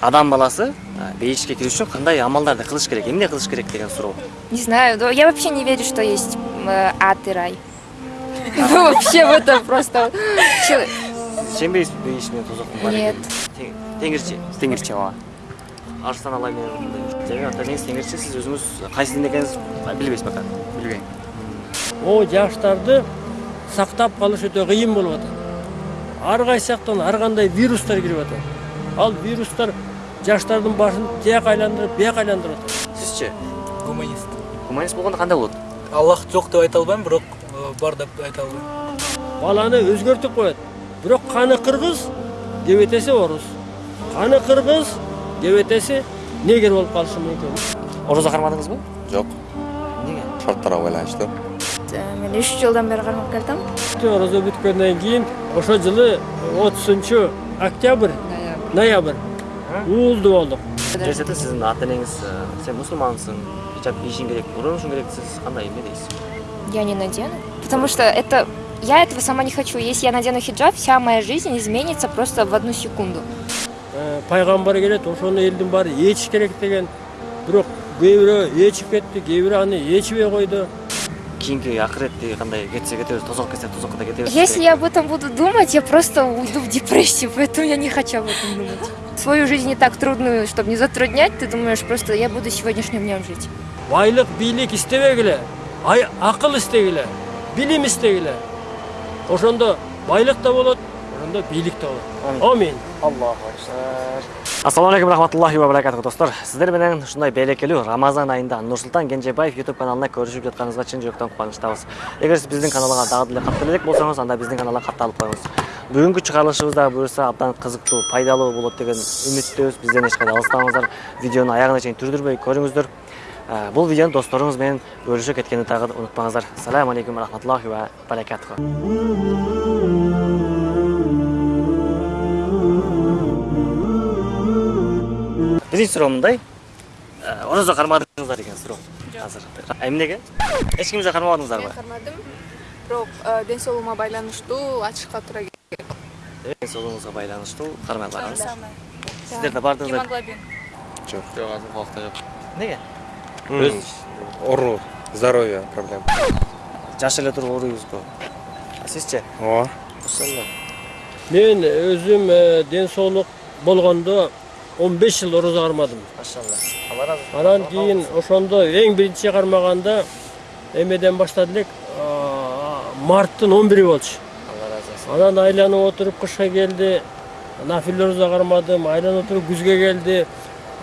адам баласы бейишке кирүү үчүн кандай амалдарды кылыш керек эмне кылыш керек деген суроо Не знаю, но я вообще не верю, что есть э, ад и рай. Ну, вообще в это просто... Ишенбейсизби бейиш менен тозоктун бар Нет. теңирчи теңирчи ооба. Арыстан алай энеңиз теңирчи сиз өзүңүз кайсы динде экениңизди билбейсиз пока билбейм о жаштарды сактап калыш өтө кыйын болуп атат ар кайсы жактан ар кандай вирустар кирип атат ал вирустар жаштардын башын тияк айландырып бияк айландырып атат сизчи гуманист. Гуманист болгондо кандай болот аллах жок деп айта албайм бирок э, бар деп айта албайм баланы өзгөртүп коет бирок каны кыргыз кебетеси орус каны кыргыз кебетеси негр болуп калышы мүмкүн орозо кармадыңызбы Жок, эмнеге шарттарга байланыштуу. Мен үч жылдан бери кармап келатам. орозо бүткөндөн кийин ошол жылы отузунчу октябрь ноябрь уулду болдук жесете сиздин ата энеңиз э, сен мусулмансың хижаб кийишиң керек уронушуң керек сиз кандай эмне дейсиз Я не надену. Потому что это... Я этого сама не хочу. Если я надену хиджаб, вся моя жизнь изменится просто в одну секунду. Э, пайгамбар келет ошону элдин баары ээчиш керек деген бирок кээ бирөө ээчип кетти кээ бирөө аны ээчибей койду кетсе кетсе да кетебиз Если я об этом буду думать, я просто уйду в депрессию, поэтому я не хочу об этом думать. Свою жизнь не так трудную, чтобы не затруднять, ты думаешь, просто я буду сегодняшним днем жить. байлык бийлик истебегиле ай акыл истегиле билим истегиле ошондо байлык да болот ошондо бийлик да болот амин аллаху акбар ассаламу алейкум рахматуллахи ва баракатуху достор сиздер менен ушундай берекелүү рамазан айында нурсултан кенжебаев ютуб каналына көрүшүп жатканыңызга чын жүрөктөн кубанычтабыз эгер сиз биздин каналга дагы деле каттала элек болсоңуз анда биздин каналга катталып коюңуз бүгүнкү чыгарылышыбыз дагы буюрса абдан кызыктуу пайдалуу болот деген үмүттөбүз бизден эч кайда алыстабаңыздар видеону аягына чейин түрдүрбөй көрүңүздөр бул видеону досторуңуз менен бөлүшө кеткенди дагы унутпаңыздар саламу алейкум рахматуллахи ва баракатуху биринчи суроо мындай Э, орозо кармадыңыздар деген суроо азыр эмнеге эч кимди кармабадыңыздарбы кармадым бирок ден соолугума байланыштуу ачышка туура келет ден соолугуңузга байланыштуу кармай барыңыз сиздер да бардыңыздар гемоглобин Жок, жок, азыр убакта жок. эмнеге Өз ору, здоровье проблема. жаш эле туруп ооруйбузго А сизчи Ооба. мен өзүм ден соолук болгондо он беш жыл орозо кармадым машалла алла разы болсун. анан кийин ошондо эң биринчи кармаганда эмеден баштады элек марттын он бири болчу алла разы болсун анан айланып отуруп кышка келди нафил орозо кармадым айланып отуруп күзгө келди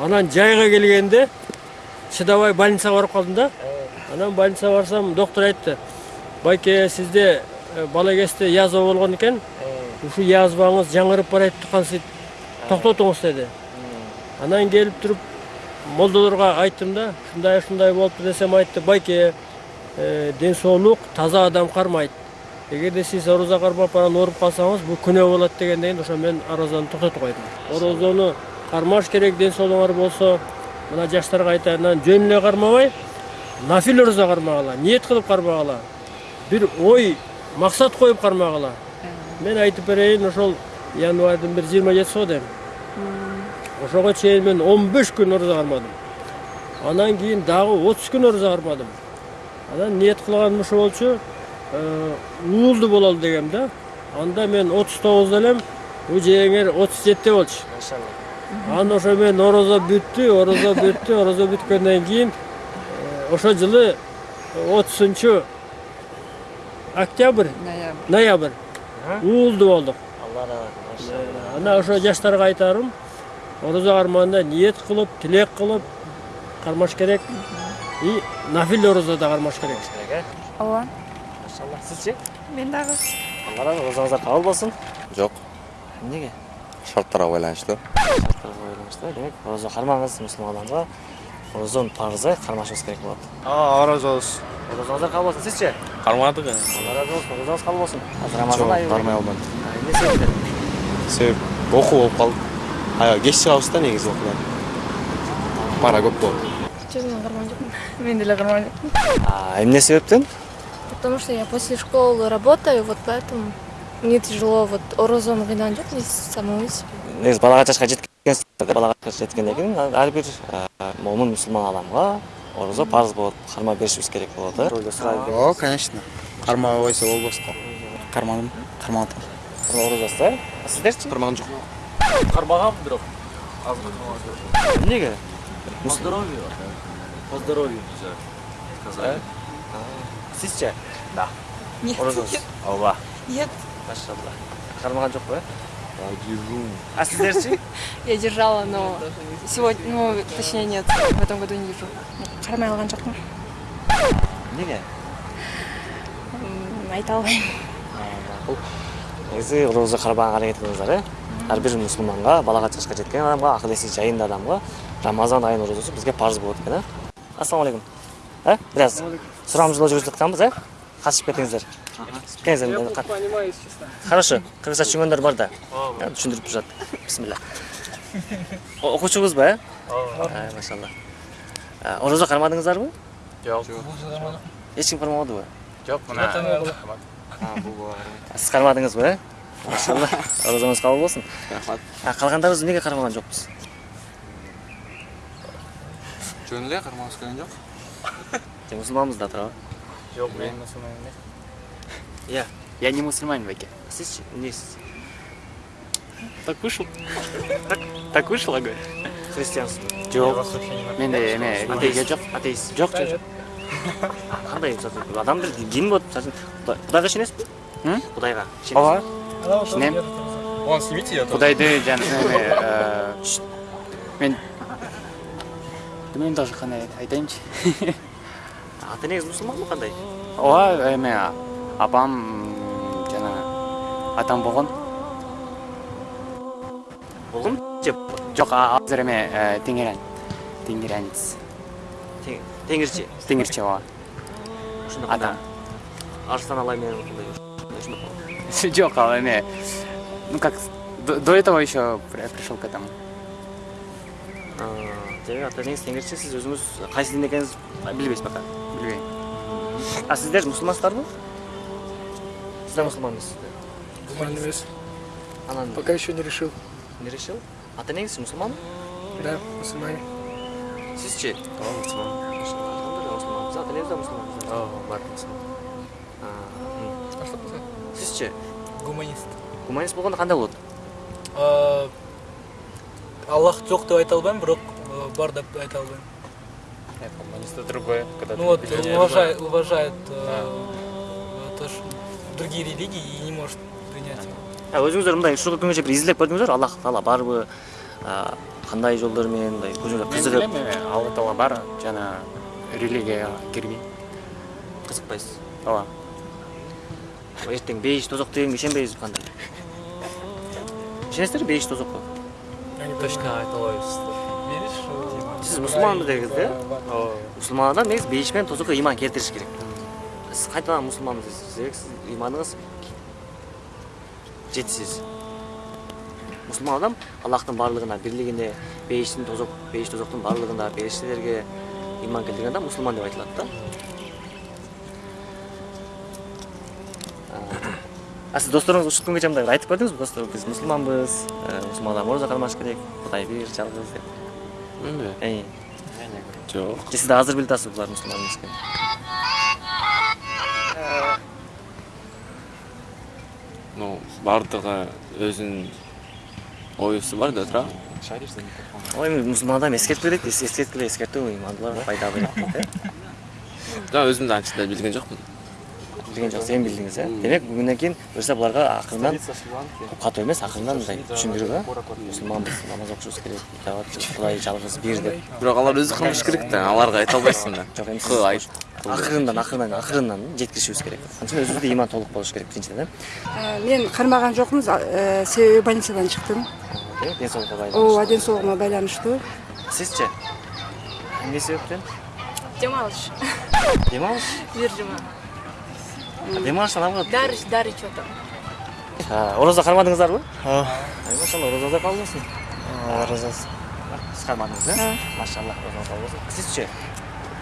анан жайга келгенде чыдабай больницага барып калдым да анан больницага барсам доктор айтты байке сизде бала кезде язва болгон экен ушул язваңыз жаңырып барайып кансыйт токтотуңуз деди анан келип туруп молдолорго айттым да ушундай ушундай болупту десем айтты байке э, ден соолук таза адам кармайт. Эгерде сиз орозо кармап анан ооруп калсаңыз бул күнөө болот дегенден кийин ошо мен орозону токтотуп койдум орозону кармаш керек ден соолугуңар болсо мына жаштарга айтайын анан жөн эле кармабай нафил орозо кармагыла ниет кылып кармагыла бир ой максат коюп кармагыла мен айтып берейин ошол январьдын бир жыйырма жетиси го дейм ошого чейин мен он беш күн орозо кармадым анан кийин дагы отуз күн орозо кармадым анан ниет кылганым ошо болчу э, уулду бололу дегем да анда мен отуз тогузда элем жеңер отуз жетиде болчу. Анан ошо мен орозо бүттү орозо бүттү орозо бүткөндөн кийин э, ошол жылы отузунчу октябрь ноябрь. уулду болдук. Алла разы болсун машалла ана ошо жаштарга айтарым орозо кармаганда ниет кылып тилек кылып кармаш керек и нафил орозо да кармаш керек керек э Ооба. машалла сизчи мен дагы алла разы розоңуздар кабыл болсун Жок, эмнеге шарттарга байланыштуу. шарттарга байланыштуу демек орозо кармаңыз мусулман адамга орозонун парызы кармашыбыз керек болот ооба орозобуз розоңуздар кабыл болсун сизчи кармадык алла разы болсун розоңуз кабыл болсун азыр рамазан айы кармай албадым. Эмне себептен Себеп окуу болуп калды. Аябай кеч чыгабыз да негизи окуудан. Пара көп болот. честно кармаган жокмун мен деле кармаган жокмун А, эмне себептен потому что я после школы работаю вот поэтому мне тяжело вот орозону кыйнаган жок мен самой себе негизи балага жашка жеткен балага жеткенден кийин ар бир момун мусулман адамга орозо парыз болот кармап беришибиз керек болот э О, конечно. Кармабай койсо болбос го. Кармадым, кармап атам. орозосуз э А сиздерчи кармаган жок кармагам бирок эмнеге по здоровью по здоровью сказали сизчи Нет. орозосуз ооба Нет. машалла кармаган жокпу э а сиздерчи Я держала, но сегодня, ну, точнее, нет, в этом году не держу. кармай алган жокмун эмнеге М, айта албайм макул негизи орозо карбаганга аракет кылыңыздар ар бир мусулманга балага жашка жеткен адамга акыл эси жайында адамга рамазан айынын орозосу бизге парыз болот экен э ассалам алейкум э бираз сурамжылоо жүргүзүп жатканбыз э катышып кетиңиздер. Келиңиздер кат- хорошо кыргызча түшүнгөндөр бар да. Түшүндүрүп турушат. Бисмилля О- окуучубузбу э Э, машалла. Орозо кармадыңыздарбы? Жок эч ким кармабадыбы жок мына сиз кармадыңызбы э машалла орозоңуз кабыл болсун рахмат. А калгандарыбыз эмнеге кармаган жокпуз жөн эле кармабыз келген жок Же мусулманбыз да туурабы жок мен мусулман эмес иә. Я не мусульманин, Баке. сизчи эмнесиз Так вышел. Так, так вышло, говорю. христиансызбы Жоқ. Мен де эме религия жоқ. атеист. Жоқ, жоқ, жоқ. үчүн адам бир дин үчүн кудайга ишенесизби М? кудайга Ооба. Кудайды жана эме э, ш- мен білмеймін даже қандай айтайыншы. ата энеңиз мусулманбы кандай Ооба эме апам жана атам болгон. болгон же Жоқ, азыр эме э, теңиран. Теңиранец. тең- теңирчи Теңирчи ооба. Атам. арстан алай менен ал эме ну как до, до этого еще при- пришел к этому. демек ата энеңиз теңирчи сиз өзүңүз кайсы дин экениңизди билбейсиз пока Билбейм. а сиздер мусулмансыздарбы сиз да мусулман эмессизби Нормально емес. анан Пока еще не решил. не решил ата мусулманбы Да, мусульмане. сизчи ооба мусулман мусулманбыз ата энеңиз да мусулманбыз ооба бар мусулман сизчи гуманист. гуманист болгондо кандай болот А, аллах жок деп айта албайм бирок э, бар деп айта албайм коммунист другое когда ну вот уважает уважает э, то что другие религии и не может принять его. А өзүңүздөр мындай ушул күнгөчө бир изилдеп көрдүңүздөр аллах таала барбы жолдор менен мындай Мен кызыгып билем эме алла таала бар жана религияга кирген. кызыкпайсыз Ооба. Эртең бейиш тозок дегенге ишенбейсизби кандай ишенесиздерби бейиш тозокко точно айта албайбыз сиз мусулманбыз дедиңиз да мусулман адам негизи бейиш менен тозокко ыйман келтириш керек. Сиз кайтадан мусулманбыз дейсиз себеби сиз ыйманыңыз жетишсиз мусулман адам аллахтын баардыгына бирлигине бейиштин тозок бейиш тозоктун баардыгында периштелерге ыйман келтирген адам мусулман деп айтылат да а сиз досторуңуз ушул күнгө чейин мындай айтып көрдүңүзбү достор биз мусулманбыз э, мусулман адам ораза кармаш керек кудай бир жалгыз деп жок же да азыр билип атасызбы булар мусулман эмес экенин ну баардыгы өзүнүн оюсу бар да туура ой эми мусулман адам эскертип берет эс- эскерткиле эскертүү ыймандууларга пайда өзүм да анча да билген жокмун билген жок сен билдиңиз э демек бүгүнөн кийин буюрса буларга акырынан катуу эмес акырынан мындай түшүндүрүп э мусулманбыз намаз окушубуз керек итабат кудай жалгыз бир деп бирок алар өзү кылмыш керек да аларга айта албайсың да жок эми Кыл, сиз айт. акырындан акырынан акырынан жеткиришибиз керек анткени өзүбүздө ыйман толук болуш керек биринчиден э мен кармаган жокмун э, себеби больницадан чыктым демек ден соолукка ооба байланыштуу ден соолугума байланыштуу сизчи эмне себептен дем алыш дем алыш бир жума дем алыш адамга дары дары ичип атам. А, ораза кармадыңыздарбы? Ооба. ай машалла оразаңыздар кабыл болсун оразасы сиз кармадыңыз э? Машалла оразаңыз кабыл болсун сизчи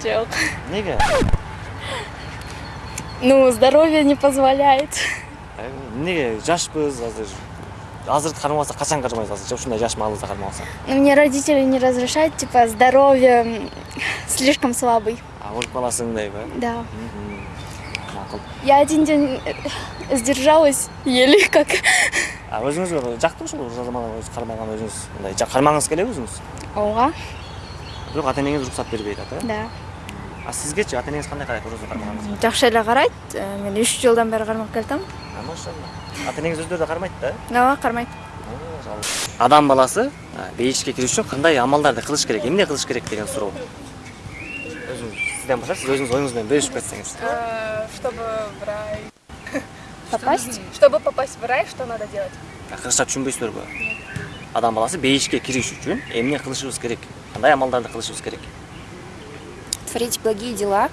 Жок. эмнеге Ну, здоровье не позволяет. Э, эмнеге жашпыз азыр азыркы кармап алсак качан кармайсыз азырчы ушундай жаш маалыбызда кармап алсак Ну, Мне родители не разрешают, типа, здоровье слишком слабый. а өлүп каласың дейби Да. Макул Я один день э, сдержалась еле как. а өзүңүз жактыбы ушул оразаман өзү кармаган өзүңүз мындай кармагыңыз келеби өзүңүз Ооба, бирок ата энеңиз уруксат бербей э да. а сизгечи ата энеңиз кандай карайт ораза кармаганыңызга Жакшы эле карайт. Э, Мен 3 жылдан бери кармап келатам. А, машалла. Ата энеңиз өздөрү да? Кармайт да Ооба, кармайт. адам баласы а, бейишке кирүү үчүн кандай амалдарды кылыш керек эмне кылыш керек деген суроо сиз өзүңүз оюңуз менен бөлүшүп кетсеңиз Э, Чтобы в рай... Попасть? Чтобы попасть в рай, что надо делать? А, кыргызча түшүнбөйсүздарбы адам баласы бейишке кириш үчүн эмне кылышыбыз керек кандай амалдарды кылышыбыз керек Творить благие дела.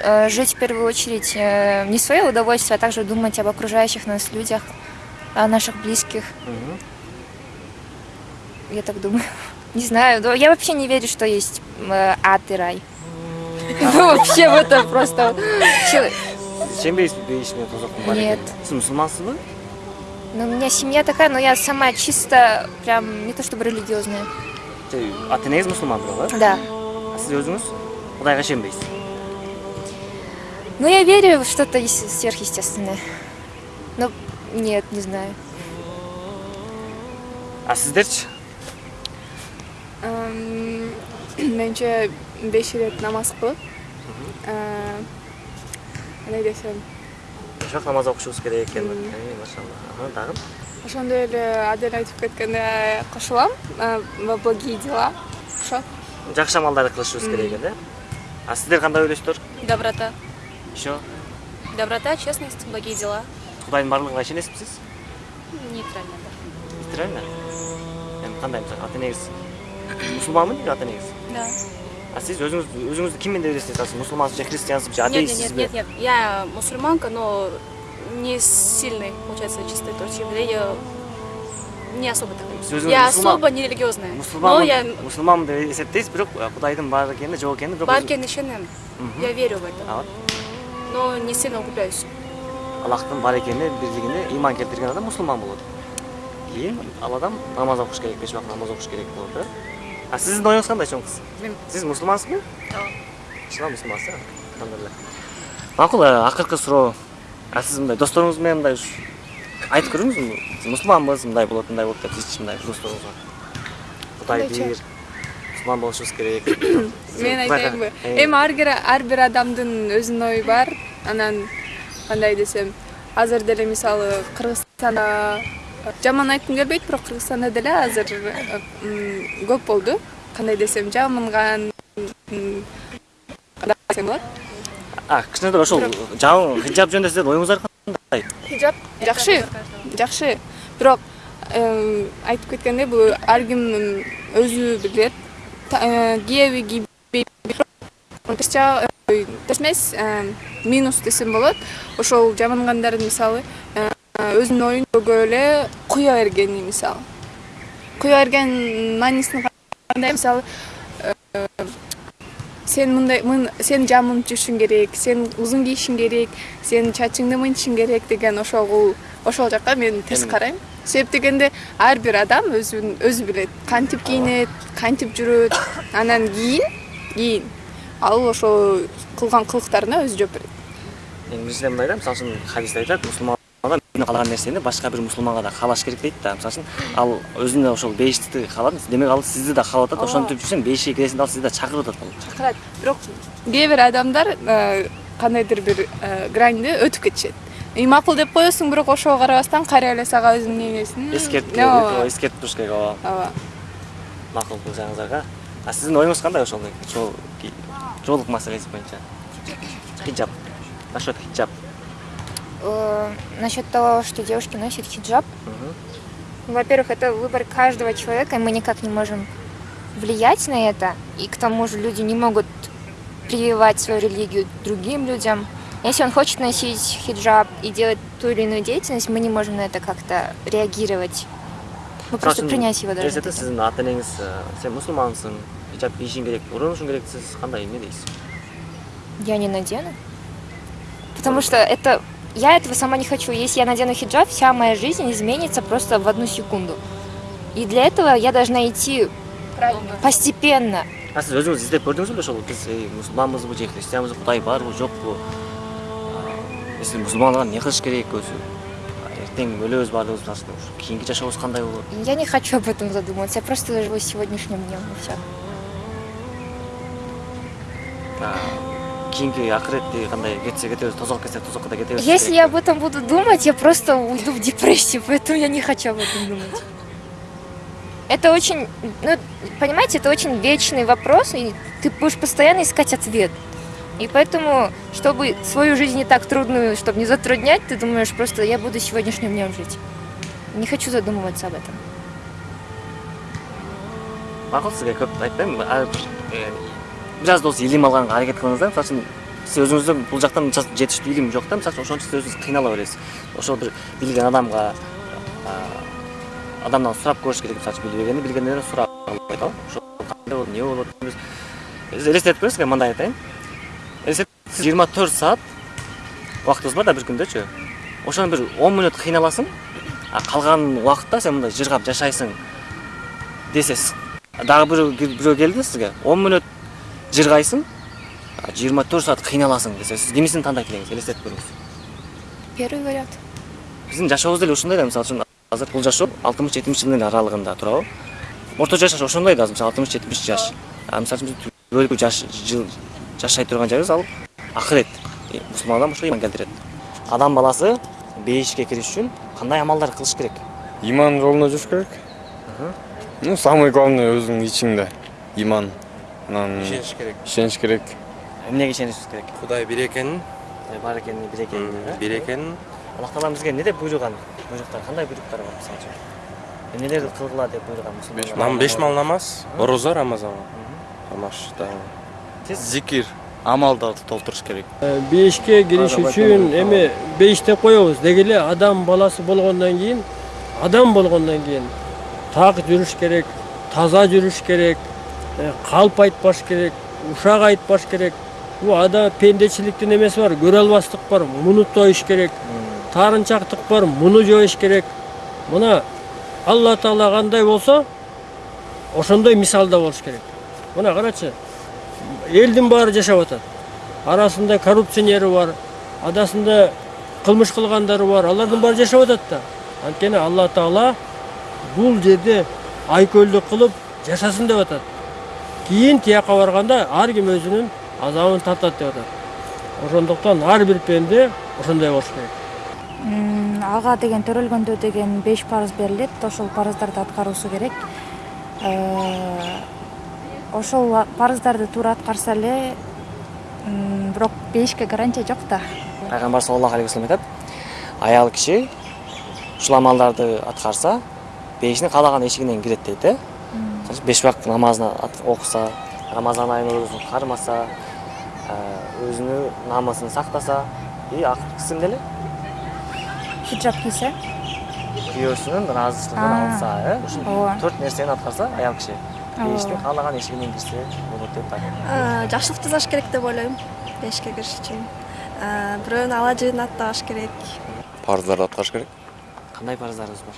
Э, Жить в первую очередь э, не в свое удовольствие, а также думать об окружающих нас людях, о наших близких. Я так думаю. Не знаю, я вообще не верю, что есть э, ад и рай. Вообще в это просто... Че- сенбейсизби бейиш менен тозоктун бар Нет. экенине сиз мусулмансызбы Ну, у меня семья такая, но я сама чисто, прям, не то чтобы религиозная. Же, ата энеңиз мусулман бирок э Да. а сиз өзүңүз кудайга ишенбейсиз Ну, я верю в что-то ес- сверхъестественное. Ну, нет, не знаю. а сиздерчи Эм, Менче беш ирет намаз кылып, э, кандай десем, убакыт намаз окушубуз керек экен Э, машалла дагы ошондой эле адел айтып кеткенде кошулам э, во благие дела. Ошо. жакшы амалдарды кылышыбыз керек экен э а сиздер кандай ойлойсуздар Доброта. еще Доброта, честность, благие дела. кудайдын барлыгына ишенесизби сиз Нейтрально. нейтрально эми кандай мисалы ата энеңиз мусулманбы ата энеңиз Да. А сиз өзүңүз өзүңүздү ким деп элестетип атасыз мусулмансызбы же христиансызбы же Нет, нет, нет, нет, нет. Я мусульманка, но не сильной, получается, чистой. То есть я не особо. Сіз өзіңіз Я мұсылман- особо не религиозная. Но я мусулманмын деп эсептейсиз бирок э, кудайдын бар экенине жок экенине бирок бар екеніне ишенемін. Мгм. Я верю в это. Но не сильно углубляюсь. аллахтын бар экенине бирлигине ыйман келтирген адам мусулман болот кийин ал адам намаз окуш керек беш убакыт намаз окуш керек болот э а сиздин оюңуз кандай чоң кыз Мен- сиз мусулмансызбы Ооба. чынан мусулмансыз э алхамдулилля макул э, акыркы суроо а сиз мындай досторуңуз менен мындай айтып көрүңүзбү Сиз мусулманбыз мындай болот мындай болот деп сиз мындай досторуңузга кудай Кандайча? бир мусулман болушубуз керек Мен айтайынбы? Э, Эми бир адамдын өзүнүн ою бар. Анан кандай десем, азыр деле мисалы Кыргызстанда жаман айткым келбейт, бирок Кыргызстанда деле азыр м, көп болду. Кандай десем, жамынган десем болот? а кичинекей ошол жабын хиджаб жөнүндө сиздердин оюңуздар кандай Хиджаб жакшы, жакшы. Бирок эм, айтып кеткендей бул ар ким өзү билет. Э, Киеби кийбей. Терс эмес э, минус десем болот. Ошол жамангандардын мисалы э, өзүнүн оюн көгө эле куя бергени мисалы. Куя берген маанисин кандай мисалы э, сен мындай мын- сен жамынып жүрүшүң керек сен узун кийишиң керек сен чачыңды мынтишиң керек деген ошол ошол жака мен терс Эми- карайм себеп дегенде ар бир адам өзүн өзү билет кантип кийинет кантип жүрөт анан кийин кийин ал ошол кылган кылыктарына өзү жооп берет эми биринчиден мындай да мисалы үчүн хадисте айтат мусулман адам өзүнө каалаган нерсени башка бир мусулманга да каалаш керек дейт да мисалы үчүн ал өзүнө ошол бейиштикти каалады демек ал сизди да каалап атат ошентип жүрсөң бейишке киресиң да ал сизди да чакырып атат ал чакырат бирок кээ бир адамдар э, кандайдыр бир э, граньды өтүп кетишет и макул деп коесуң бирок ошого карабастан кайра эле сага өзүнүн эмесин эскертип эскертип туруш керек ооба ооба макул кылсаңыздарга а сиздин оюңуз кандай ошол? Жоолук маселеси боюнча хиджаб. Насчет хиджаб. Э, Насчет того, что девушки носят хиджаб, Мгм. во-первых, это выбор каждого человека, и мы никак не можем влиять на это. И к тому же люди не могут прививать свою религию другим людям. Если он хочет носить хиджаб и делать ту или иную деятельность, мы не можем на это как-то реагировать. Мы просто принять его ата энеңиз э, сен хиджаб керек керек Я не надену. Потому что это я этого сама не хочу. Если я надену хиджаб, вся моя жизнь изменится просто в одну секунду. И для этого я должна идти постепенно. а сіз өзіңіз іздеп көрдіңіз бе ошол біз эй, мұсылманбыз бе же христианбыз құдай бар бы жоқ пы если мұсылманға не қылыш керек өзі А, ертең өлөбүз баардыгыбыз мисалы үчүн ушу кийинки жашообуз кандай болот Я не хочу об этом задумываться. Я просто живу сегодняшним днем и все. а, кетсе да Если я об этом буду думать, я просто уйду в депрессию, поэтому я не хочу об этом думать. Это очень, ну, понимаете, это очень вечный вопрос, и ты будешь постоянно искать ответ. И поэтому, чтобы свою жизнь не так трудную, чтобы не затруднять, ты думаешь просто, я буду сегодняшним днем жить. Не хочу задумываться об этом. макул сизге көп айтпайм ар бир э, бир аз да болсо илим алганга аракет кылыңыз да бул жактан мисалы үчүн жетиштүү илим жок да. Мисалы үчүн ошон үчүн сиз өзүңүз кыйнала бересиз. Ошол бир билген адамга а, адамдан сурап көрүш керек билбегенди билгенден сурап айталы ошол кандай болот эмне болот Сиз элестетип көрүңүз мен мындай айтайын. Элестетип сиз жыйырма төрт саат убактыбыз бар да бир күндөчү ошону бир он мүнөт кыйналасың а калган убакытта сен мындай жыргап жашайсың десе сиз дагы бирөө бирөө келди сизге. Он мүнөт жыргайсың жыйырма төрт саат кыйналасың десе сиз кимисин тандайт элеңиз элестетип көрүңүз Первый вариант. биздин жашообуз деле ушундай да мисалы үчүн азыр бул жашоо алтымыш жетимиш жылдын аралыгында туурабы орточо жаш ошондой да азыр мисалы алтымыш жетимиш жаш. А мисалы үчүн биз жыл жашай турган жайыбыз ал акырет мусулман адам ошо иман келтирет адам баласы бейишке кириш үчүн кандай амалдар кылыш керек? Иман жолуна жүрүш керек. Ну самый главный өзүңдүн ичиңде иман. анан ишениш керек ишениш керек эмнеге ишенишибиз керек кудай бир экенин бар экенин бир экенин бир экенин аллах таала бизге эмне деп буйруган буйруктар кандай буйруктар бар мисалы үчүн эмнелерди кылгыла деп буйруган мусулмандар нам беш мал намаз орозо рамазанга тамаш зикир амалдарды толтуруш керек бейишке кириш үчүн эми бейиш деп коебуз деги эле адам баласы болгондон кийин адам болгондон кийин так жүрүш керек таза жүрүш керек э, калп айтпаш керек ушак айтпаш керек. Адам пендечиликтин эмеси бар көрө албастык бар муну тоюш керек таарынчактык бар муну жоюш керек. Мына алла таала кандай болсо ошондой мисалда болуш керек. Мына карачы элдин баары жашап атат арасында коррупционери бар арасында кылмыш кылгандары бар алардын баары жашап атат да. Анткени алла таала бул жерде айкөлдүк кылып жашасын деп атат кийин тияка барганда ар ким өзүнүн азабын тартат деп атат ошондуктан ар бир пенде ошондой болуш керек. Ага деген төрөлгөндө деген беш парыз берилет ошол парыздарды аткаруусу керек. Э, ошол парыздарды туура аткарса эле бирок бешке гарантия жок да. Пайгамбар саллаллаху алейхи вассалам айтат. Аял киши ушул амалдарды аткарса бейиштин каалаган эшигинен кирет дейт э. Беш убакыт намазын ат- окуса рамазан айынын оорузун кармаса э, өзүнүн намысын сактаса и акыркысы эмне эле хиджаб кийсе күйөөсүнүн ыраазычылыгын А, алса э ооба. төрт нерсени аткарса аял киши Ооба. бейиштин каалаган эшигинен кирсе болот деп айтат жакшылык жасаш керек деп ойлойм бешке кириш үчүн бирөөнүн ала жыын аттабаш керек. Парыздарды аткарыш керек. Кандай парыздарыбыз бар?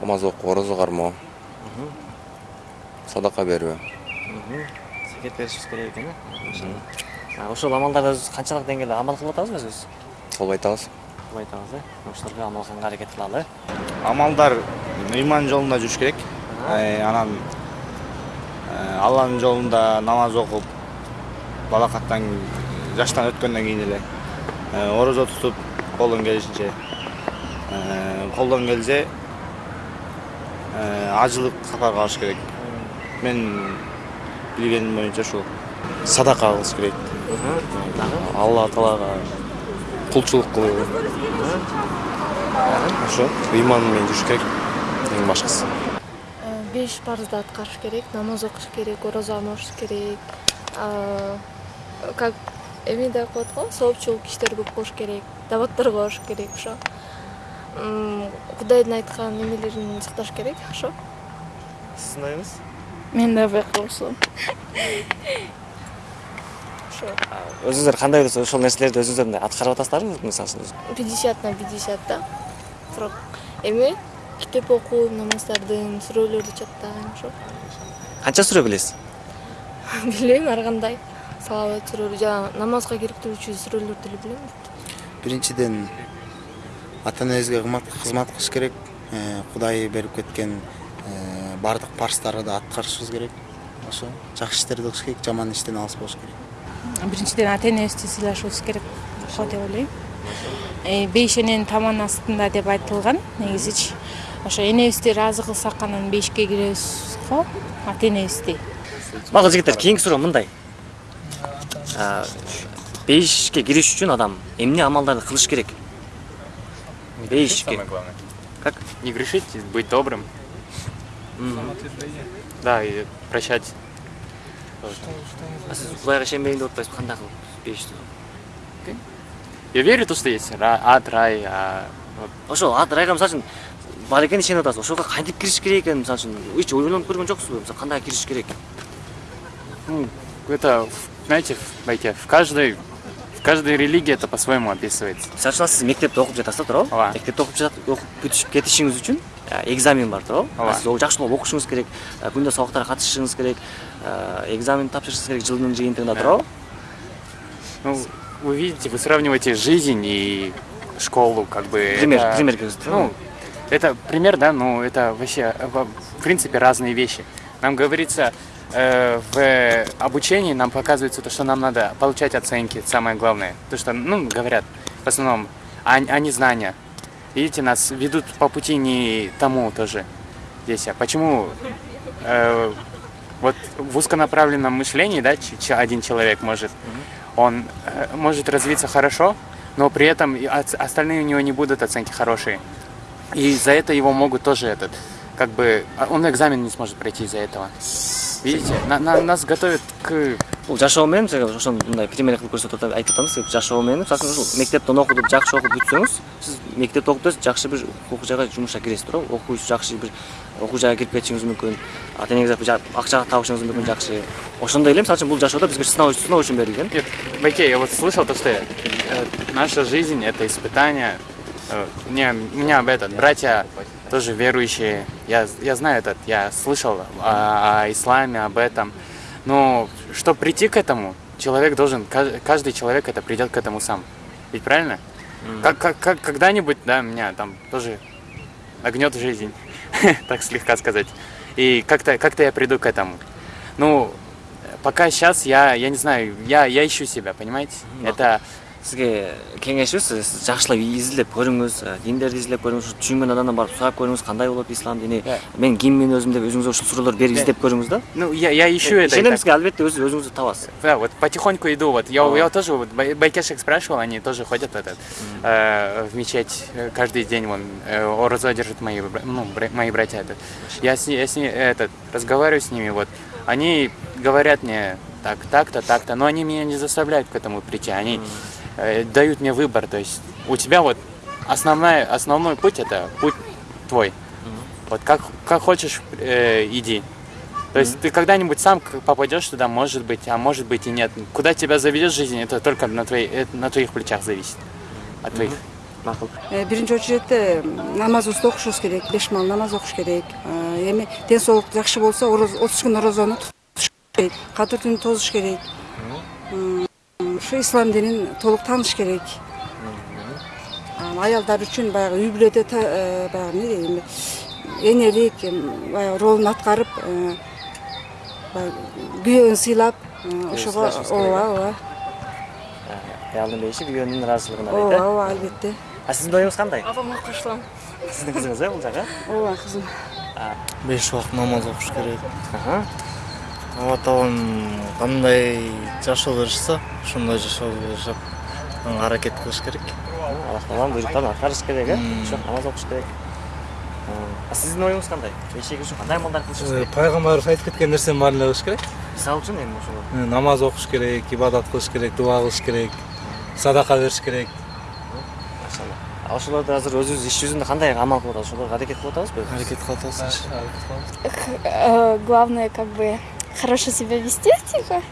Намаз окуу орозо кармоо Берүү Мгм. зекет беришибиз керек экен э А, ошол амалдарды канчалык деңгээлде амал кылып атабыз өзүбүз кылбай атабыз кылып айтабыз э ошолорго амал кылганга аракет кылалы э амалдар ыйман жолунда жүрүш керек анан алланын жолунда намаз окуп балакаттан жаштан өткөндөн кийин эле орозо тутуп колдон келишинче колдон келсе ажылык сапарга барыш керек мен билгеним боюнча ушул садака кылыш керек. Алла таалага кулчулук кылуу. Ошо ыйман менен жүрүш керек. Эң башкысы. Беш парызды аткарыш керек намаз окуш керек орозо алмаш керек. А, как эме деп коет го соопчулук иштер көп кылыш керек даваттарга барыш керек ошо. М, кудайдын айткан эмелерин сакташ керек ошо. Сиздин оюңуз мен да кылсам ошо өзүңүздөр кандай болсо ошол нерселерди өзүңүздөр мындай аткарып атасыздарбы мисалы үчүн пятьдесят на пятьдесят да. Бирок эми китеп окуу намаздардын сүрөлөрдү чаттаган ошо. Канча сүрө билесиз? Билбейм ар кандай. Салават сүрөлөр жана намазга керектелүүчү сүрөлөрдү эле билем. Биринчиден ата энебизге кызмат кылыш керек. Э, кудай берип кеткен э, баардык парыздарды аткарышыбыз керек. Ошо жакшы иштерди кылыш керек жаман иштен алыс болуш керек. Биринчиден ата энебизди сыйлашыбыз керек го деп ойлойм. Бейиш эненин таман астында деп айтылган негизичи. Ошо энебизди ыраазы кылсак анан бейишке киребиз го ата энебизди макул жигиттер кийинки суроо мындай. Бейишке кириш үчүн адам эмне амалдарды кылыш керек? Бейишке Самое главное. Как? Не грешить, быть добрым. Да, и прощать. а сиз кудайга ишенбейм деп атпайсызбы кандай кылып бейишти Я верю то, что есть ад, рай, а вот. Ошол ат райга мисалы үчүн бар экенин ишенип атасыз ошого кантип кириш керек экенин мисалы үчүн эч ойлонуп көргөн жоксузбу мисалы кандай кириш керек ну, это, знаете, в, знаете, в каждой в каждой религии это по-своему описывается. мисалы үчүн сиз мектепте окуп жатасыз да туурабы Ооба. мектепте окуп жатып окуп бүтүшүп кетишиңиз үчүн экзамен бар туурабы Ооба. сиз ол жакшылап окушуңуз керек э, күндө сабактарга катышышыңыз керек э, экзамен тапшырышыңыз керек жылдын жыйынтыгында туурабы Ну, вы видите, вы сравниваете жизнь и школу, как бы. Пример, это- пример Ну, это пример, да, но это вообще, э, в принципе, разные вещи. Нам говорится, э, в обучении нам показывается то, что нам надо получать оценки, самое главное. То, что, ну, говорят в основном, а, а не знания. Видите, нас ведут по пути не тому тоже здесь. А почему э, вот в узконаправленном мышлении, да, один человек может, он э, может развиться хорошо, но при этом остальные у него не будут оценки хорошие. И за это его могут тоже этот, как бы, а он экзамен не сможет пройти из-за этого. Видите, на- на- нас готовят к 제가 ошону мындай пример кылып көрсөтүп айтып атамыз жашоо менен мисалы үчүн ушул мектептен окуп жакшы окуп бүтсөңүз сиз мектепте окуп берсиз жакшы бир окуу жайга жумушка киресиз туурабы окуу жакшы бир окуу жайга кирип кетишиңиз мүмкүн ата энеңиз акча табышыңыз мүмкүн жакшы ошондой эле мисалы үчүн бул жашоодо бизге сыноо сыноо үчүн берилген Нет, Байке, я вот слышал то, что э, наша жизнь это испытание. Э, мне, у меня этот, братья тоже верующие. Я, я знаю этот, я слышал о исламе, об этом. Но чтобы прийти к этому, человек должен, кажд- каждый человек это придет к этому сам. Ведь правильно? Как, как, как когда-нибудь, да, меня там тоже нагнет жизнь, так слегка сказать. И как-то как я приду к этому. Ну, пока сейчас я, я не знаю, я, я ищу себя, понимаете? Это сизге кеңешибиз сиз жакшылап изилдеп көрүңүз э, диндерди изилдеп көрүңүз ушу түшүнгөн адамдан барып сурап көрүңүз кандай болот ислам дини мен киммин өзүм деп өзүңүзгө ушул суроолорду берип Да. издеп көрүңүз да Ну, я, я ищу это. и так. ишеnemизге албетте өз өзүңүздү табасыз Да, вот потихоньку иду. Вот я, я тоже вот бай- байкешек спрашивал, они тоже ходят этот, э, в мечеть э, каждый день. Вон э, орозо держат мои, ну, мои братья. Это. Я с, я с ней, этот разговариваю с ними. Вот они говорят мне так, так-то, так-то, но они меня не заставляют к этому прийти. Они дают мне выбор. То есть у тебя вот основная, основной путь это путь твой. Вот как, как хочешь, э, иди. То есть ты когда-нибудь сам попадешь туда, может быть, а может быть и нет. Куда тебя заведет жизнь, это только на, твоей, это на твоих плечах зависит. От твоих. макул биринчи очередте намазыбызды окушубуз керек беш маал намаз окуш керек Э, эми ден соолук жакшы болсо отуз күн орозону тутуш керек кадыр түнү тозуш керек М, ушу ислам динин толук тааныш керек Анан аялдар үчүн баягы үй бүлөдө э, баягы эмне дейм энелик баягы ролун аткарып э, баягы күйөөүн сыйлап э, ошого ооба э? ооба аялдын бейиши күйөөнүн ыраазычылыгына дейт ооба э ооба албетте а сиздин оюңуз кандай апама кошулам сиздин кызыңыз э бул жагы ооба кызым беш убакыт намаз окуш керек алла таалам кандай жашоо беришсе ошондой жашоодо жашап аракет кылыш керек. Аллах тааланын буйруктарын аткарыш керек э? Ошо намаз окуш керек. А сиздин оюңуз кандай кириш үчүн кандай амалдар кылышыбыз керек? Пайгамбарыбыз айтып кеткен нерсенин баарын эле кылыш керек мисалы үчүн эми ошол намаз окуш керек ибадат кылыш керек дуба кылыш керек садака бериш керек. Машалла. А ошолорду азыр өзүбүз иш жүзүндө кандай амал кылып атабыз ошолорго аракет кылып атабызбы аракет кылып атабыз Э, главное как бы хорошо себя вести типа.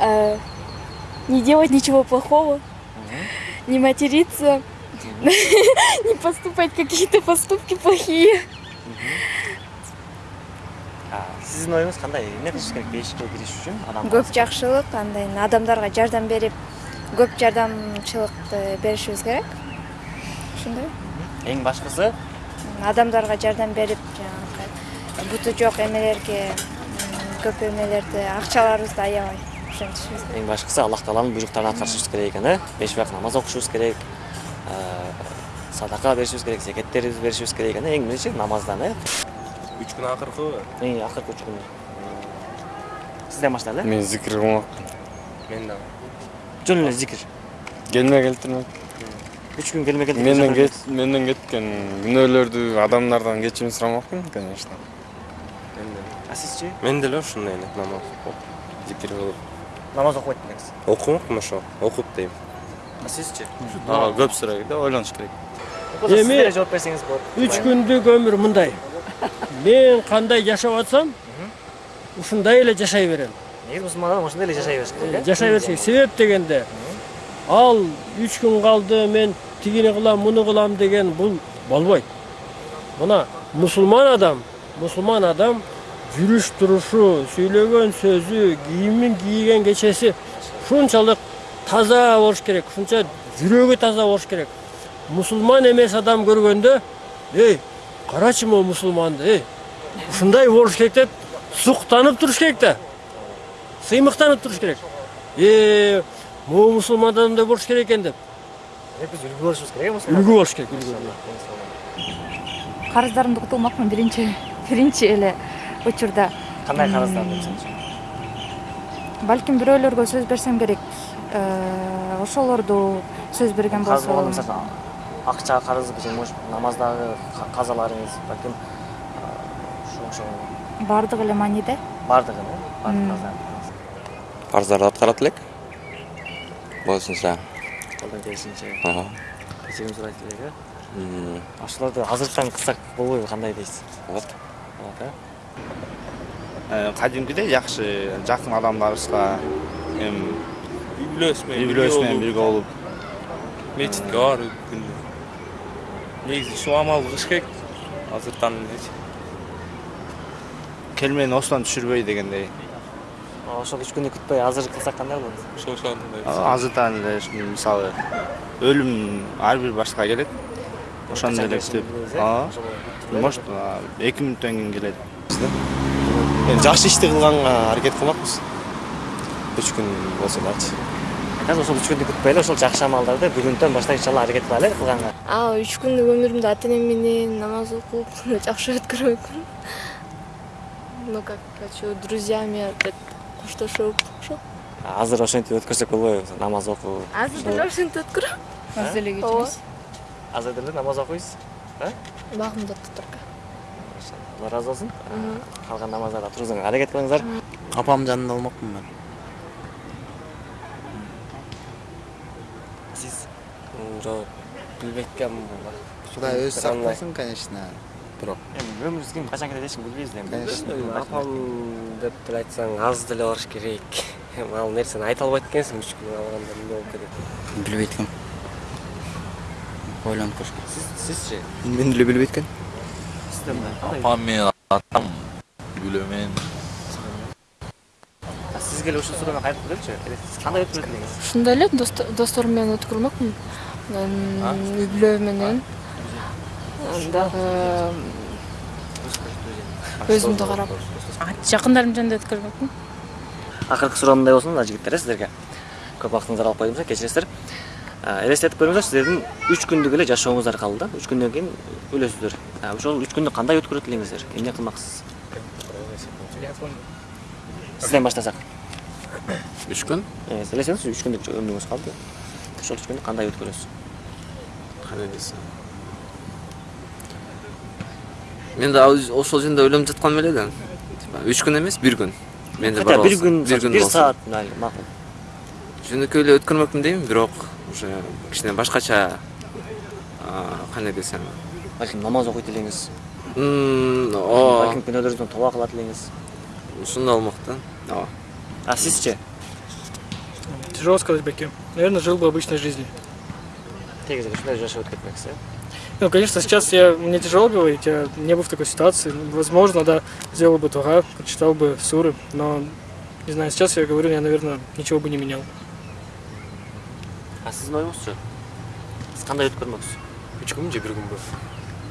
Э, не делать ничего плохого, не материться, не поступать какие-то поступки плохие. А, сиздин оюңуз кандай? Эмне кылыш керек бейишикке кириш үчүн адам көп жакшылык андай адамдарга жардам берип көп жардамчылыкты беришибиз керек? Ошондой. Эң башкысы? Адамдарга жардам берип жанагы буту жок эмелерге м, көп эмелерди акчаларыбызды аябай ошентишибиз керек эң башкысы аллах тааланын буйруктарын аткарышыбыз керек экен э беш убакыт намаз окушубуз керек э, садака беришибиз керек зекеттерибизди беришибиз керек экен эң биринчи намаздан э үч күн акыркыбы акыркы үч күн сизден баштайлы э мен зикир кылмакмын мен дагы жөн эле зикир келме келтирмек үч күн келме келтирме менден кет менден кеткен күнөөлөрдү адамдардан кечирим сурамакмын конечно. А сизчи мен деле ушундай эле намаз окуп зикир кылып намаз окубайт белеңиз окумакмын ошо окуп дейм. А сизчи ага көп сурайт да ойлонуш керек эми жооп берсеңиз болот үч күндүк өмүр мындай мен кандай жашап атсам ушундай эле жашай берем. Негизи мусулман адам ошондой эле жашай бериш керек э жашай бериш керек себеп дегенде ал үч күн калды мен тигини кылам муну кылам деген бул болбойт мына мусулман адам мусулман адам жүрүш турушу сүйлөгөн сөзү кийимин кийген кечеси ушунчалык таза болуш керек ушунча жүрөгү таза болуш керек. Мусулман эмес адам көргөндө эй карачы могу мусулманды эй ушундай болуш керек деп суктанып туруш керек да сыймыктанып туруш керек э могу мусулман адамдай болуш керек экен деп. Биз үлгү болушубуз керек э мусулман үлгү болуш керек үлгү карыздарымды кутулмакмын биринчи биринчи эле учурда. Кандай карыздарды балким бирөөлөргө сөз берсем керек. Э, ошолорду сөз берген болсом мисалы акча карыз же может намаздагы ка- казаларыңыз балким ошо ошо. Баардыгы эле мааниде баардыгын э? Баардык парыздарды аткарат элек? Болушунча колдон келишинче ага кечирим сурайт элек э? Ошолорду азырттан кылсак болбойбу кандай дейсиз? Болот болот э Э, кадимкидей жакшы жакын адамдарыбызга эми үй бүлөсү үй менен бүлөбүз менен бирге болуп мечитке барып күндү негизи ушул кылыш керек азыртан элечи келмени осудан түшүрбөй дегендей. Ошол үч күндү күтпөй азыр кылсак кандай болот ошол ошондой азыртан эле мисалы өлүм ар бир башка келет. Ошондой эле күтүп ооба может а, эки мүнөттөн кийин келет. Эми жакшы ишти кылганга аракет кылмакпыз үч күн болсо дагычы азыр ошол үч күндү күтпөй эле ошол жакшы амалдарды бүгүнтөн баштап иншалла аракет кылайлы э кылганга а үч күндүк өмүрүмдү ата энем менен намаз окуп жакшы өткөрмөкмүн ну как хочу друзьями опять коштошуп ошо азыр ошентип өткөрсөк болбойбу намаз окуп азыр деле ошентип өткөрөм азыр деле кетебиз азыр деле намаз окуйсуз э багымда туторга алла ыраазы болсун Мгм. калган намаздарды туруңузга аракет кылыңыздар апамдын жанында болмокмун мен. Сиз жок билбейт экенмин кудай өзү сактасын конечно бирок эми өмүрүбүз ким качан кетет эч ким билбейбиз да эми Конечно. апам деп деле айтсаң аз деле барыш керек. Эми ал нерсени айта албайт экенсиң үч күн калганда эмне болуп кетет билбейт экенмин ойлонуп көрүш керек сиз сизчи мен деле билбейт экен менен атам сизге эле ушул суроону кайтып келеличи Эле сиз кандай өткөрөт элеңиз ушундай эле досторум менен өткөрмөкмүн анан үй бүлө менен дагы өзүмдү карап жакындарым жанында өткөрмөкмүн акыркы суроом мындай болсун мына жигиттер э сиздерге көп убактыңызды алып койдум кечиресиздер А, элестетип көрүңүздөр сиздердин үч күндүк эле жашооңуздар калды да. Үч күндөн кийин өлөсүздөр. А, ошол үч күндү кандай өткөрөт элеңиздер эмне кылмаксыз? Сизден баштасак. Үч күн? Элестеңизчи үч күндүк өмүрүңүз калды. Ошол үч күндү кандай өткөрөсүз? Кандай десем? Мен да ошол жөнүндө ойлонуп жатканмын эле да үч күн эмес бир күн. Менде бар бир күн бир күн бир саат макул жөнөкөй эле өткөрмөкмүн дейм бирок уже кичине башкача а, кандай десем балким намаз окуйт элеңиз М, ооба балким күнөөдөрүңүздөн тоба кылат элеңиз ушундай болмок да ооба а сизчи тяжело сказать бәке наверное жил бы обычной жизнью негізі ушундай жашап өтіп кетмексіз иә Ну, конечно, сейчас я, мне тяжело говорить, я не был в такой ситуации. Ну, Возможно, да, сделал бы туга, прочитал бы суры, но, не знаю, сейчас я говорю, я, наверное, ничего бы не менял. а сіздің ойыңызшы сіз қандай өтіп көрмексіз үч күн же бир күнбү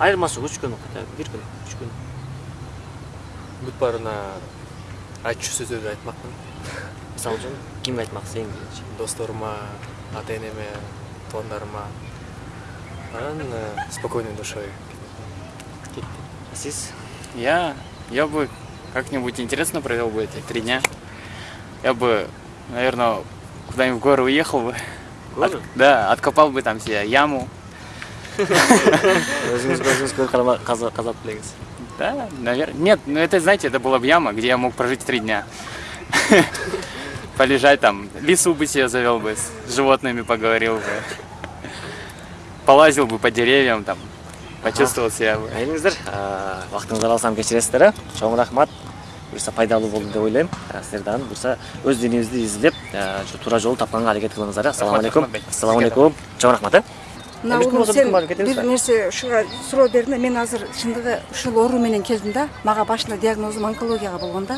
айырмашылығы үч күн хотя бы бир күн үч күн бүт баарына айтчу сөздөрдү айтмакмын мисалы үчүн кимге айтмаксыз эң биринчи досторума ата энеме туугандарыма анан э, спокойной душой а сиз Я, я бы как-нибудь интересно провел бы эти три дня. Я бы, наверное, куда-нибудь в горы уехал бы. Горы? От- да, откопал бы там себе яму. өзіңіз өзіңіз көріп қарама- қаза- қазап білеңіз Да, наверное. Нет, ну это, знаете, это была бы яма, где я мог прожить три дня. Полежать там, лису бы себе завел бы, с животными поговорил бы. Полазил бы по деревьям там, почувствовал себя бы. келиңиздер убактыңызды алсам кечиресиздер э чоң рахмат Буюрса пайдалуу болду деп ойлойм силер дагы буюрса өз динибизди изилдеп э, ушу туура жолду тапканга аракет кылыңыздар э ассаламу алейкум рахмат, ассаламу алейкум чоң рахмат э мына Эмес улум болсо сен бүткүн барып кетебиз бир да. нерсе ушуга суроо бердиң да мен азыр чындыгы ушул оору менен келдим да мага башында диагнозум онкологияга болгон да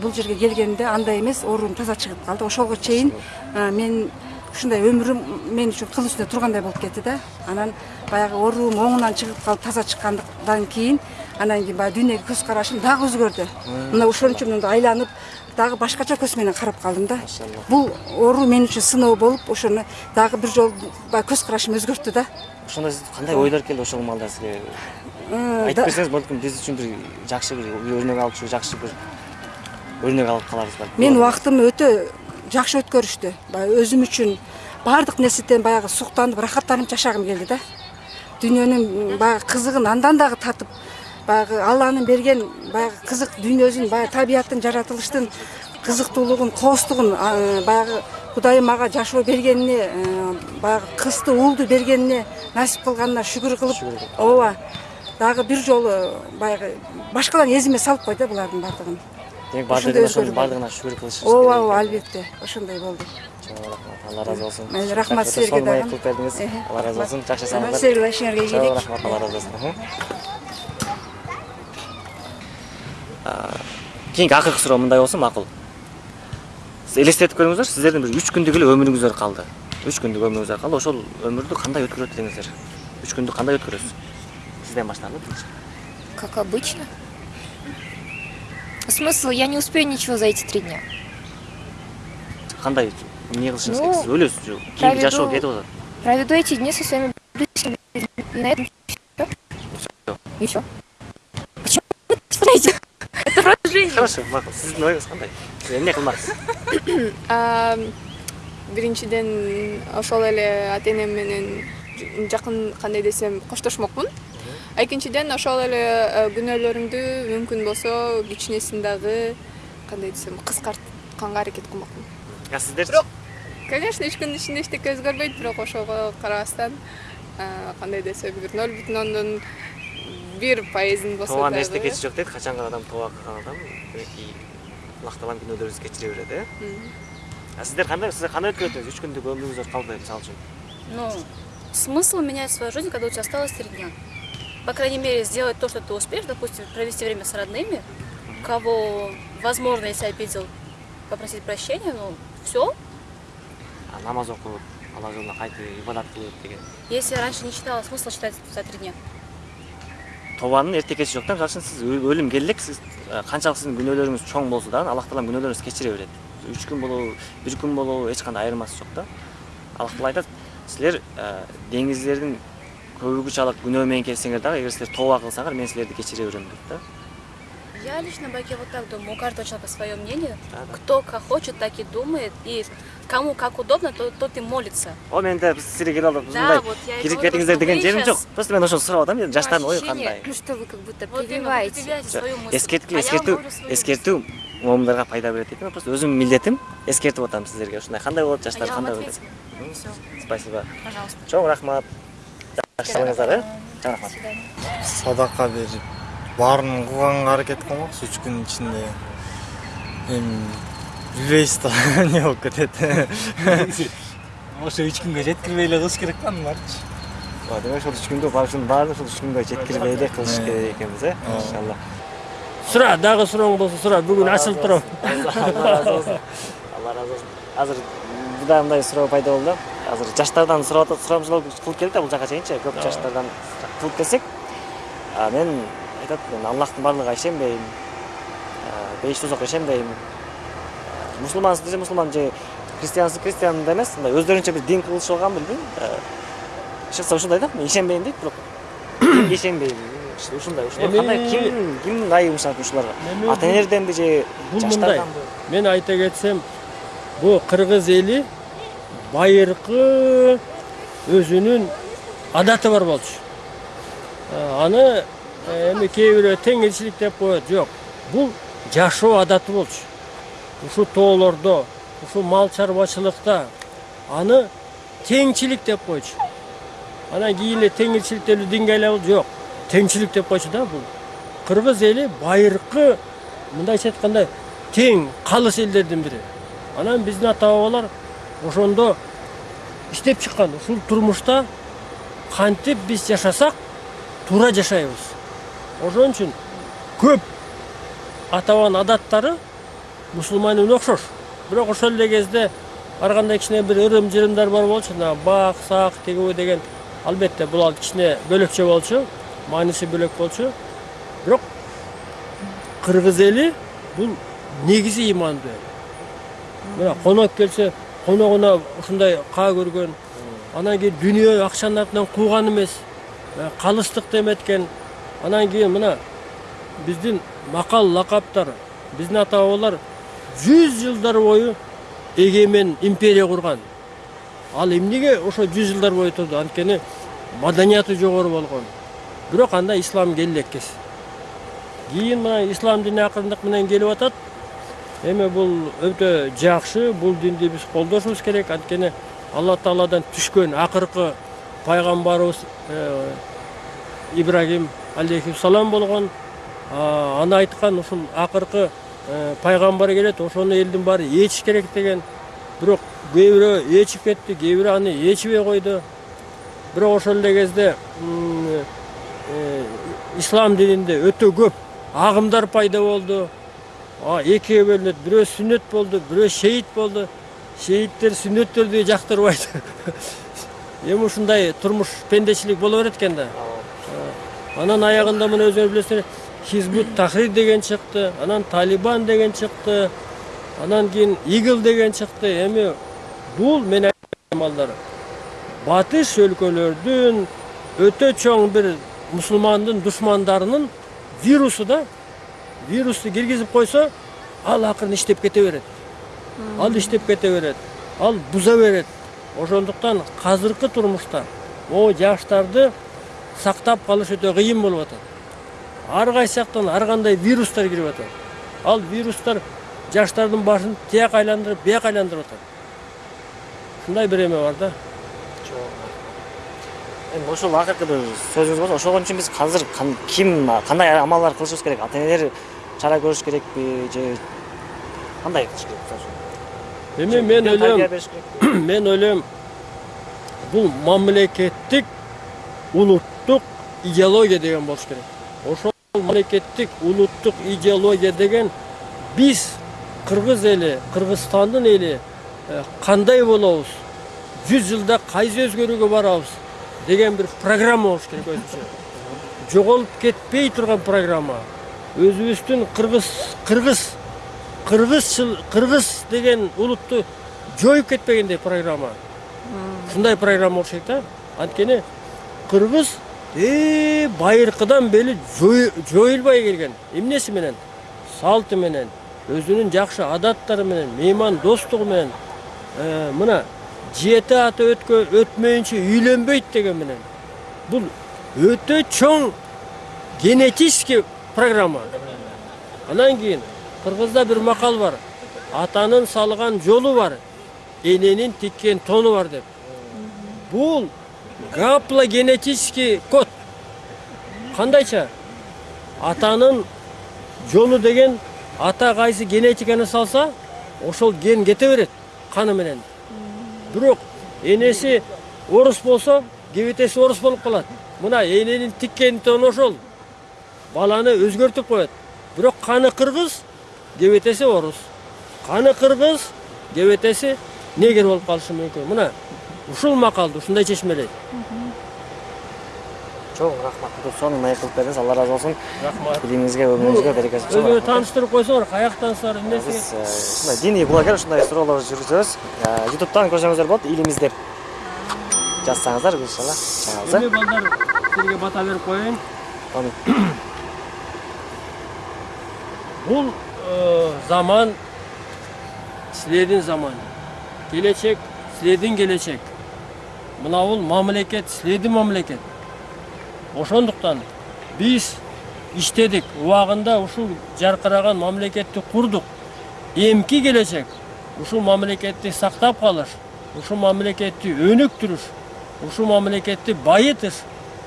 бул жерге келгенимде андай эмес оорум таза чыгып калды ошолго чейин мен ушундай өмүрүм мен үчүн кыл үстүндө тургандай болуп кетти да анан баягы оорум оңунан чыгып калып таза чыккандан кийин анан кийин баягы дүйнөгө көз карашым дагы өзгөрдү. Мына ошон үчүн мындай айланып дагы башкача көз менен карап калдым да. Бул оору мен үчүн сыноо болуп ошону дагы бир жолу баягы көз карашым өзгөрттү да. Ошондо сиз кандай ойлор келди ошол маалда сизге? Ы, айтып берсеңиз балким биз үчүн бир жакшы бир өрнөк алчу жакшы бир өрнөк алып каларбыз балким мен убактымды өтө жакшы өткөрүштү. Баягы өзүм үчүн баардык нерседен баягы суктанып рахаттанып жашагым келди да. Дүйнөнүн баягы кызыгын андан дагы татып баягы алланын берген баягы кызык дүйнөсүн баягы табияттын жаратылыштын кызыктуулугун кооздугун а, баягы кудайым мага жашоо бергенине э, баягы кызды уулду бергенине насип кылганына шүгүр кылып ооба дагы бир жолу баягы башкаларын эзиме салып кой да булардын баардыгын демек баардыгына ошонун өзгөрүү баардыгына шүгүр кылышыбыз ооба керек. ооба албетте ошондой болду Чоң рахмат алла разы болсун Мейли, рахмат силерге дагы. кылып бердиңиз алла разы рахмат. болсун жакшы Рахмат, жасаңыздар силерге да ишиңерге чоң ийгилик. рахмат алла разы болсун Мхм. А, кийинки акыркы суроо мындай болсун макул сиз элестетип көрүңүздөр сиздердин бир үч күндүк эле өмүрүңүздөр калды үч күндүк өмүрүңүздөр калды ошол өмүрдү кандай өткөрөт элеңиздер үч күндү кандай өткөрөсүз сизден баштайлы Как обычно. Смысл, я не успею ничего за эти три дня. кандай эмне кылышыңыз керек сиз өлөсүз же кийинки жашоо кетип атат Проведу эти дни со своими близкими. И на этом все. Все. Почему вы? Это просто жизнь. хорошо макул сиздин оюңуз кандай сиз эмне кылмаксыз биринчиден ошол эле ата энем менен жакын кандай десем коштошмокмун. Экинчиден ошол эле э, күнөөлөрүмдү мүмкүн болсо кичинесин дагы кандай десем кыскартканга аракет кылмакмын а сиздерчи бирок конечно үч күндүн ичинде эчтеке өзгөрбөйт бирок ошого карабастан э, кандай десем бир ноль бүтүн ондон бир пайызын болсо тууган дагы эчтекеси жок дейт качанкы адам тууга кылган адам мінекей лакталам күнөөдөрүбүздү кечире берет э а сиздер кандай сиздер кандай өткөрөтүңүз үч күндүк өмүрүңүздөр калды мисалы үчүн Ну, смысл менять свою жизнь, когда у тебя осталось три дня. По крайней мере, сделать то, что ты успеешь, допустим, провести время с родными, кого, возможно, если обидел, попросить прощения, ну, все. а намаз окуп алла жолуна кайтып ибадат кылып деген. Если раньше не читала, смысл читать за три дня. Тобанын мисалы үчүн сиз өлүм келе элек сиз э, канчалык сиздин күнөөлөрүңүз чоң болсо дагы аллах таалам күнөөлөрүңүздү кечире берет үч күн болобу бир күн болобу эч кандай айырмасы жок да аллах таала айтат силер э, деңиздердин көбүгүчалык күнөө менен келсеңер дагы эгер силер тооба кылсаңар мен силерди кечире берем дейт да Я лично, Баке, вот так думаю. У каждого человека свое мнение. Кто как хочет, так и думает. И кому как удобно, то, тот и молится. о мен да биз силерге келип алып Да, вот кетиңиздер что деген жок щас- просто мен ошону сурап атам енді жаштардын ою Ощущение, кандай ну что вы как будто прививаете. прививаете свою мысль. эскерткиле А я вам эскертүү говорю свою эскертүү момундарга пайда берет дейт просто өзүмдүн милдетим эскертип атам сиздерге ушундай кандай болот А жаштар я вам кандай болот ответила. деп Всё. спасибо. Пожалуйста. чоң рахмат. Жакшы кылыңыздар э? Чоң рахмат. Садака берип баарын кылганга аракет кылмакчы үч күнүн ичинде эми билбейбиз да эмне болуп кетет ошо үч күнгө жеткирбей эле кылыш керек да аныларчы Ооба, демек ошол үч күндө ушунун баарын ушул үч күнгө жеткирбей эле кылыш керек экенбиз э? Иншалла. Сура дагы сурооң болсо сура бүгүн ачылып турам. алла разы болсун алла разы болсун азыр мында мындай суроо пайда болду. Азыр жаштардан сурап атат сурамжылоо кылып келдик да бул жака чейинчи көп жаштардан кылып келсек а мен айтат мен аллахтын баардыгына ишенбейм бейиш тозокко ишенбейм мусулмансыз десе мусулман же христиансыз христиан да эмес мындай өздөрүнчө бир дин кылышып алган билбейм чыкса ушундай да мен ишенбейм дейт бирок динге ишенбейм ушундай Эми- кандай ким ким айыгым шарт ушуларга ата энелерденби же бул мындай мен айта кетсем бул кыргыз эли байыркы өзүнүн адаты бар болчу аны эми кээ бирөө теңирчилик деп коет жок бул жашоо адаты болчу ушул тоолордо ушул мал чарбачылыкта. Аны теңчилик деп койчу. Анан кийин эле теңирчилик айланып жок. Теңчилик деп койчу да бул. Кыргыз эли байыркы мындайча айтканда тең калыс элдердин бири. Анан биздин ата бабалар ошондо иштеп чыккан. Ушул турмушта кантип биз жашасак туура жашайбыз. Ошон үчүн көп ата адаттары мусулман менен окшош бирок ошол эле кезде ар кандай кичине бир ырым жырымдар бар болчу мына бак сак тигүү деген албетте бул кичине бөлөкчө болчу мааниси бөлөк болчу. Бирок кыргыз эли бул негизи имандуу эл мына конок келсе коногуна ушундай каа көргөн анан кийин дүнүйө акчанын артынан кууган эмес калыстыкты эметкен анан кийин мына биздин макал лакаптар биздин ата бабалар жүз жылдар бою эгемен империя курган ал эмнеге ошо жүз жылдар бою турду анткени маданияты жогору болгон бирок анда ислам келе элеккес кийин мына ислам дини акырындык менен келип атат. Эми бул өтө жакшы бул динди биз колдошубуз керек. Анткени алла тааладан түшкөн акыркы пайгамбарыбыз э, ибрагим алейхисалам болгон А, аны айткан ушул акыркы э, пайгамбар келет ошону элдин баары ээчиш керек деген. Бирок кээ бирөө ээчип кетти кээ бирөө аны ээчибей койду. Бирок ошол эле кезде э, ислам дининде өтө көп агымдар пайда болду. Экиге бөлүнөт бирөө сүннөт болду бирөө шейит болду. Шейиттер сүннөттөрдү жактырбайт эми ушундай турмуш пендечилик боло берет экен да. Э, анан аягында мына өзүңөр билесиздер хизбут тахрир деген чыкты анан талибан деген чыкты анан кийин игл деген чыкты эми бул мен балдар батыш өлкөлөрдүн өтө чоң бир мусулмандын душмандарынын вирусу да вирусту киргизип койсо ал акырын иштеп кете берет. Ал иштеп кете берет ал буза берет. Ошондуктан азыркы турмушта могу жаштарды сактап калыш өтө кыйын болуп атат. Ар кайсы жактан ар кандай вирустар кирип атат ал вирустар жаштардын башын тияк айландырып бияк айландырып атат ушундай бир эме бар да. Эми ошол акыркы бир сөзүңүз болсо ошол үчүн биз азыр ким кандай амалдар кылышыбыз керек ата энелер чара көрүш керекпи же кандай кылыш керек мисалы эми мен ойлойм мен ойлойм бул мамлекеттик улуттук идеология деген болуш керек. Ошол мамлекеттик улуттук идеология деген биз кыргыз эли кыргызстандын эли э, кандай болобуз жүз жылда кайсы өзгөрүүгө барабыз деген бир программа болуш керек өзүнчө жоголуп кетпей турган программа. Өзүбүздүн кыргыз кыргыз кыргызчыл кыргыз деген улутту жоюп кетпегендей программа. Ушундай программа болуш керек да. Анткени кыргыз э байыркыдан бери жой- жоюлбай келген. Эмнеси менен салты менен өзүнүн жакшы адаттары менен меймандостугу менен. Э, мына ата өткө өтмөйүнчө үйлөнбөйт деген менен. Бул өтө чоң генетический программа. Анан кийин кыргызда бир макал бар. Атанын салган жолу бар эненин тиккен тону бар деп. Бул гаплогенетический код. Кандайча атанын жолу деген ата кайсы генетиканы салса ошол ген кете берет каны менен бирок энеси орус болсо кебетеси орус болуп калат. Мына эненин тиккени тон ошол. Баланы өзгөртүп коет. Бирок каны кыргыз кебетеси орус. Каны кыргыз кебетеси негер болуп калышы мүмкүн мына ушул макалды ушундай чечмелейт чоң рахмат. Соны маек кылып бердиңиз алла ыраазы болсун рахмат. Билимиңизге өмүрүңүзгө берекеси чоң өзүңөрү рахмат. тааныштырып койсоңор каяктансыздар биз эмнеси э, ушундай диний блогер ушундай суроолорду жүргүзөбүз. Э, ютубтан көрсөңүздөр болот илимиз деп жазсаңыздар иншалла. Чыгабыз эми балдар силерге бата берип коеюн. Бул э, заман силердин заман келечек силердин келечек. Мына бул мамлекет силердин мамлекет. Ошондуктан биз иштедик. Убагында ушул жаркыраган мамлекетти курдук. Эмки келечек. Ушул мамлекетти сактап калыш ушул мамлекетти өнүктүрүш ушул мамлекетти байытыш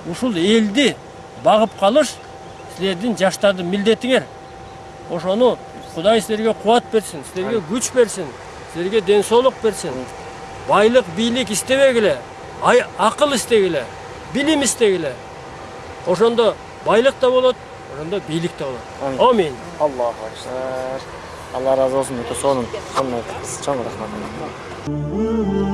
ушул элди багып калыш силердин жаштардын милдетиңер. Ошону кудай силерге кубат берсин силерге күч берсин силерге ден соолук берсин байлык бийлик истебегиле. Ай акыл истегиле билим истегиле ошондо байлык да болот ошондо бийлик да болот. Амин. Аллаху акбар. Алла ыраазы болсун өтө сонун сонун чоң рахмат